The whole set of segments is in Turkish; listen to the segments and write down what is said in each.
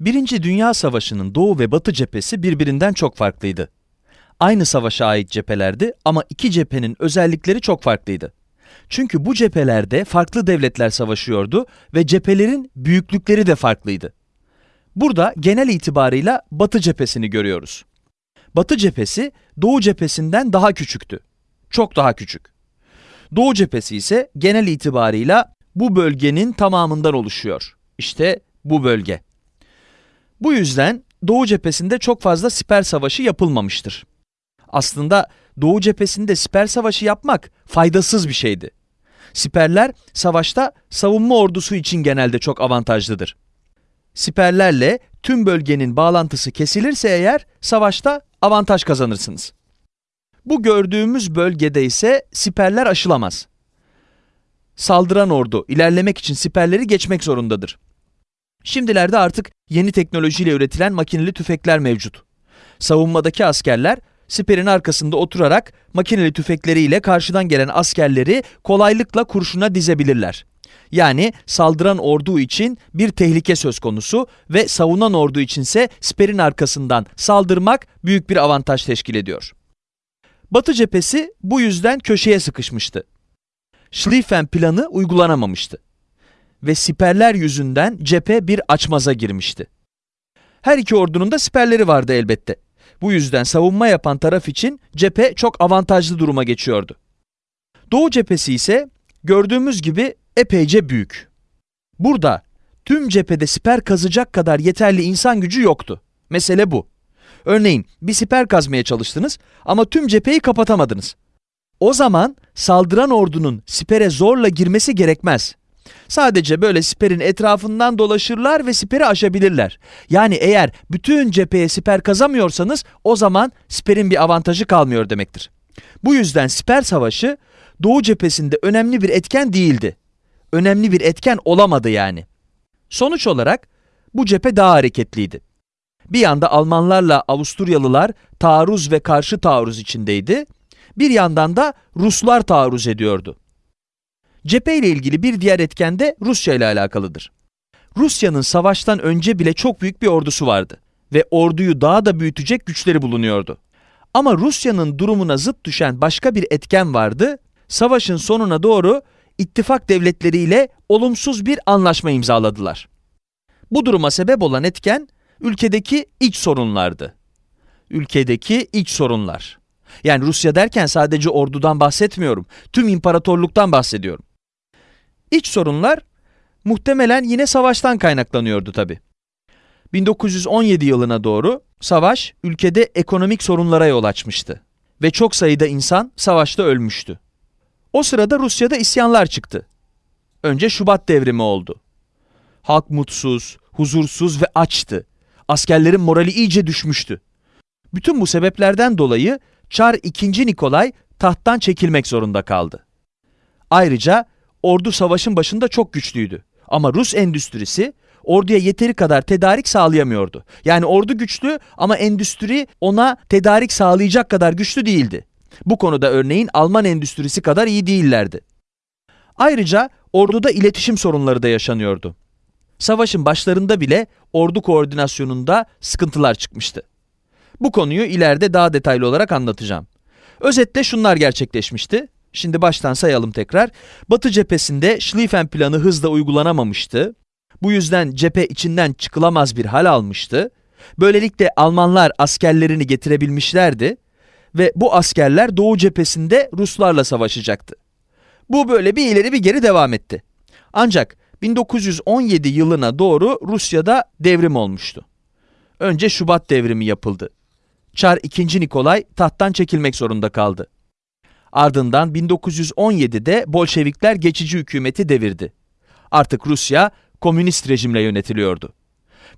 Birinci Dünya Savaşı'nın Doğu ve Batı cephesi birbirinden çok farklıydı. Aynı savaşa ait cephelerdi ama iki cephenin özellikleri çok farklıydı. Çünkü bu cephelerde farklı devletler savaşıyordu ve cephelerin büyüklükleri de farklıydı. Burada genel itibarıyla Batı cephesini görüyoruz. Batı cephesi Doğu cephesinden daha küçüktü. Çok daha küçük. Doğu cephesi ise genel itibarıyla bu bölgenin tamamından oluşuyor. İşte bu bölge. Bu yüzden Doğu cephesinde çok fazla siper savaşı yapılmamıştır. Aslında Doğu cephesinde siper savaşı yapmak faydasız bir şeydi. Siperler savaşta savunma ordusu için genelde çok avantajlıdır. Siperlerle tüm bölgenin bağlantısı kesilirse eğer savaşta avantaj kazanırsınız. Bu gördüğümüz bölgede ise siperler aşılamaz. Saldıran ordu ilerlemek için siperleri geçmek zorundadır. Şimdilerde artık yeni teknolojiyle üretilen makineli tüfekler mevcut. Savunmadaki askerler siperin arkasında oturarak makineli tüfekleriyle karşıdan gelen askerleri kolaylıkla kurşuna dizebilirler. Yani saldıran ordu için bir tehlike söz konusu ve savunan ordu içinse siperin arkasından saldırmak büyük bir avantaj teşkil ediyor. Batı cephesi bu yüzden köşeye sıkışmıştı. Schlieffen planı uygulanamamıştı. Ve siperler yüzünden cephe bir açmaza girmişti. Her iki ordunun da siperleri vardı elbette. Bu yüzden savunma yapan taraf için cephe çok avantajlı duruma geçiyordu. Doğu cephesi ise gördüğümüz gibi epeyce büyük. Burada tüm cephede siper kazacak kadar yeterli insan gücü yoktu. Mesele bu. Örneğin bir siper kazmaya çalıştınız ama tüm cepheyi kapatamadınız. O zaman saldıran ordunun sipere zorla girmesi gerekmez. Sadece böyle siperin etrafından dolaşırlar ve siperi aşabilirler. Yani eğer bütün cepheye siper kazamıyorsanız o zaman siperin bir avantajı kalmıyor demektir. Bu yüzden siper savaşı Doğu cephesinde önemli bir etken değildi. Önemli bir etken olamadı yani. Sonuç olarak bu cephe daha hareketliydi. Bir yanda Almanlarla Avusturyalılar taarruz ve karşı taarruz içindeydi. Bir yandan da Ruslar taarruz ediyordu. Cephe ile ilgili bir diğer etken de Rusya ile alakalıdır. Rusya'nın savaştan önce bile çok büyük bir ordusu vardı ve orduyu daha da büyütecek güçleri bulunuyordu. Ama Rusya'nın durumuna zıt düşen başka bir etken vardı. Savaşın sonuna doğru ittifak devletleriyle olumsuz bir anlaşma imzaladılar. Bu duruma sebep olan etken ülkedeki iç sorunlardı. Ülkedeki iç sorunlar. Yani Rusya derken sadece ordudan bahsetmiyorum. Tüm imparatorluktan bahsediyorum. İç sorunlar muhtemelen yine savaştan kaynaklanıyordu tabi. 1917 yılına doğru savaş ülkede ekonomik sorunlara yol açmıştı ve çok sayıda insan savaşta ölmüştü. O sırada Rusya'da isyanlar çıktı. Önce Şubat devrimi oldu. Halk mutsuz, huzursuz ve açtı. Askerlerin morali iyice düşmüştü. Bütün bu sebeplerden dolayı Çar II. Nikolay tahttan çekilmek zorunda kaldı. Ayrıca ordu savaşın başında çok güçlüydü. Ama Rus endüstrisi orduya yeteri kadar tedarik sağlayamıyordu. Yani ordu güçlü ama endüstri ona tedarik sağlayacak kadar güçlü değildi. Bu konuda örneğin Alman endüstrisi kadar iyi değillerdi. Ayrıca orduda iletişim sorunları da yaşanıyordu. Savaşın başlarında bile ordu koordinasyonunda sıkıntılar çıkmıştı. Bu konuyu ileride daha detaylı olarak anlatacağım. Özetle şunlar gerçekleşmişti. Şimdi baştan sayalım tekrar. Batı cephesinde Schlieffen planı hızla uygulanamamıştı. Bu yüzden cephe içinden çıkılamaz bir hal almıştı. Böylelikle Almanlar askerlerini getirebilmişlerdi ve bu askerler Doğu cephesinde Ruslarla savaşacaktı. Bu böyle bir ileri bir geri devam etti. Ancak 1917 yılına doğru Rusya'da devrim olmuştu. Önce Şubat devrimi yapıldı. Çar II. Nikolay tahttan çekilmek zorunda kaldı. Ardından 1917'de Bolşevikler geçici hükümeti devirdi. Artık Rusya komünist rejimle yönetiliyordu.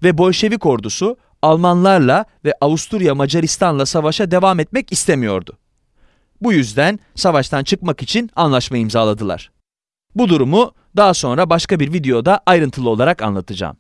Ve Bolşevik ordusu Almanlarla ve Avusturya Macaristan'la savaşa devam etmek istemiyordu. Bu yüzden savaştan çıkmak için anlaşma imzaladılar. Bu durumu daha sonra başka bir videoda ayrıntılı olarak anlatacağım.